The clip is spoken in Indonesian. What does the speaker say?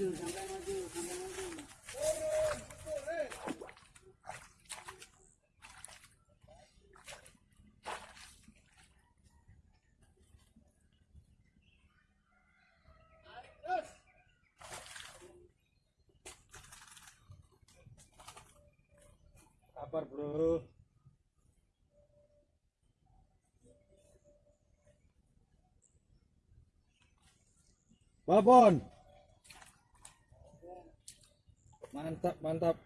maju sampai maju sampai maju Kabar bro. Babon. Mantap, mantap.